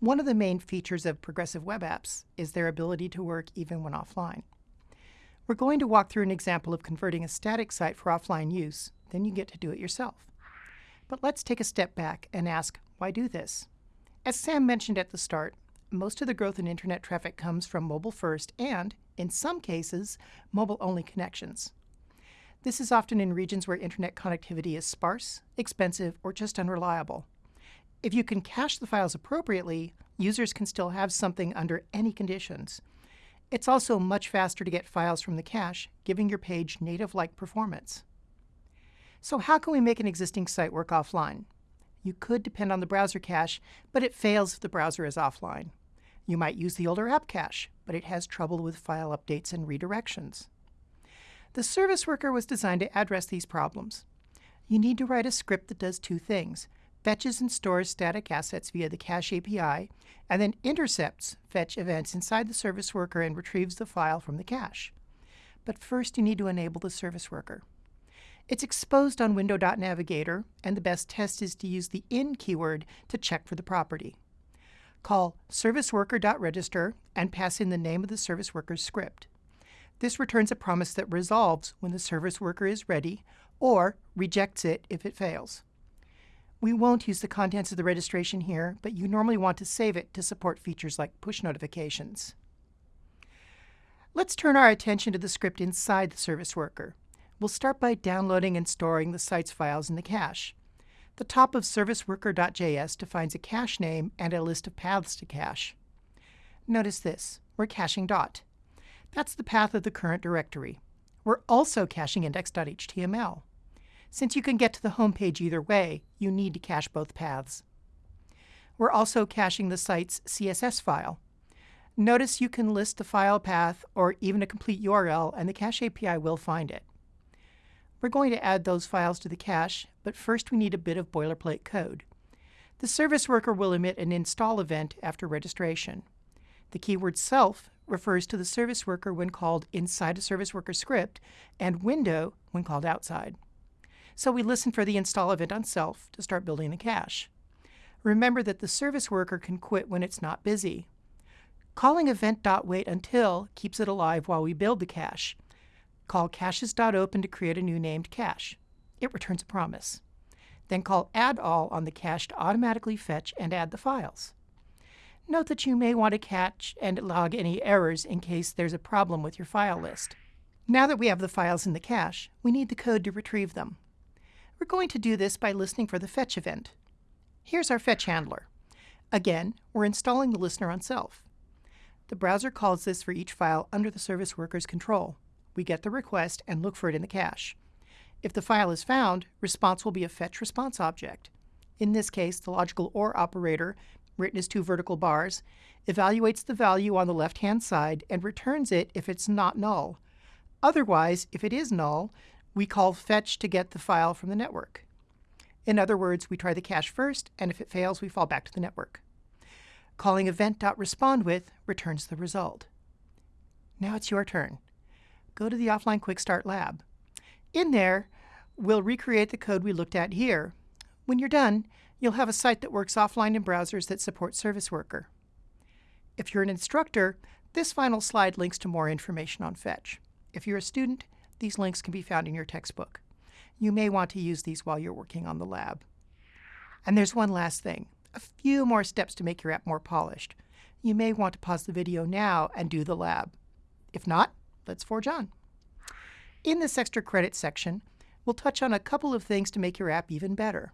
One of the main features of progressive web apps is their ability to work even when offline. We're going to walk through an example of converting a static site for offline use, then you get to do it yourself. But let's take a step back and ask, why do this? As Sam mentioned at the start, most of the growth in internet traffic comes from mobile first and, in some cases, mobile only connections. This is often in regions where internet connectivity is sparse, expensive, or just unreliable. If you can cache the files appropriately, users can still have something under any conditions. It's also much faster to get files from the cache, giving your page native-like performance. So how can we make an existing site work offline? You could depend on the browser cache, but it fails if the browser is offline. You might use the older app cache, but it has trouble with file updates and redirections. The service worker was designed to address these problems. You need to write a script that does two things, fetches and stores static assets via the cache API, and then intercepts fetch events inside the service worker and retrieves the file from the cache. But first you need to enable the service worker. It's exposed on Window.Navigator, and the best test is to use the in keyword to check for the property. Call serviceworker.register and pass in the name of the service worker's script. This returns a promise that resolves when the service worker is ready or rejects it if it fails. We won't use the contents of the registration here, but you normally want to save it to support features like push notifications. Let's turn our attention to the script inside the service worker. We'll start by downloading and storing the site's files in the cache. The top of serviceworker.js defines a cache name and a list of paths to cache. Notice this, we're caching dot. That's the path of the current directory. We're also caching index.html. Since you can get to the home page either way, you need to cache both paths. We're also caching the site's CSS file. Notice you can list the file path or even a complete URL and the Cache API will find it. We're going to add those files to the cache, but first we need a bit of boilerplate code. The service worker will emit an install event after registration. The keyword self refers to the service worker when called inside a service worker script and window when called outside. So we listen for the install event on self to start building the cache. Remember that the service worker can quit when it's not busy. Calling event.wait until keeps it alive while we build the cache, Call caches.open to create a new named cache. It returns a promise. Then call add all on the cache to automatically fetch and add the files. Note that you may want to catch and log any errors in case there's a problem with your file list. Now that we have the files in the cache, we need the code to retrieve them. We're going to do this by listening for the fetch event. Here's our fetch handler. Again, we're installing the listener on self. The browser calls this for each file under the service worker's control we get the request and look for it in the cache. If the file is found, response will be a fetch response object. In this case, the logical OR operator, written as two vertical bars, evaluates the value on the left-hand side and returns it if it's not null. Otherwise, if it is null, we call fetch to get the file from the network. In other words, we try the cache first, and if it fails, we fall back to the network. Calling event.respondWith returns the result. Now it's your turn go to the Offline Quick Start Lab. In there, we'll recreate the code we looked at here. When you're done, you'll have a site that works offline in browsers that support Service Worker. If you're an instructor, this final slide links to more information on Fetch. If you're a student, these links can be found in your textbook. You may want to use these while you're working on the lab. And there's one last thing, a few more steps to make your app more polished. You may want to pause the video now and do the lab. If not, let's forge on. In this extra credit section, we'll touch on a couple of things to make your app even better.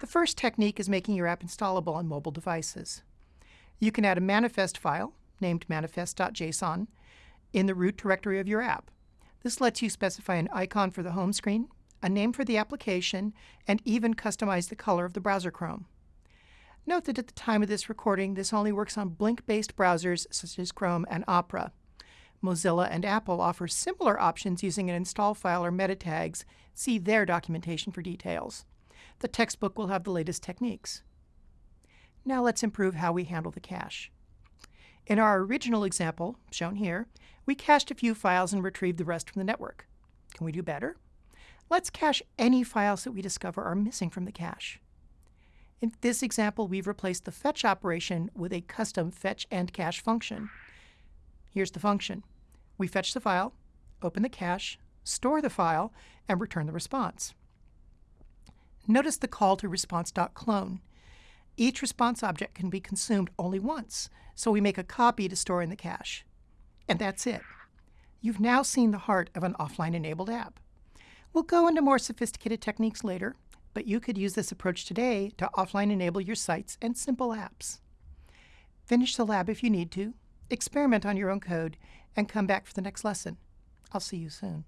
The first technique is making your app installable on mobile devices. You can add a manifest file, named manifest.json, in the root directory of your app. This lets you specify an icon for the home screen, a name for the application, and even customize the color of the browser Chrome. Note that at the time of this recording, this only works on Blink-based browsers such as Chrome and Opera. Mozilla and Apple offer similar options using an install file or meta tags. See their documentation for details. The textbook will have the latest techniques. Now let's improve how we handle the cache. In our original example, shown here, we cached a few files and retrieved the rest from the network. Can we do better? Let's cache any files that we discover are missing from the cache. In this example, we've replaced the fetch operation with a custom fetch and cache function. Here's the function. We fetch the file, open the cache, store the file, and return the response. Notice the call to response.clone. Each response object can be consumed only once, so we make a copy to store in the cache. And that's it. You've now seen the heart of an offline-enabled app. We'll go into more sophisticated techniques later, but you could use this approach today to offline enable your sites and simple apps. Finish the lab if you need to, experiment on your own code, and come back for the next lesson. I'll see you soon.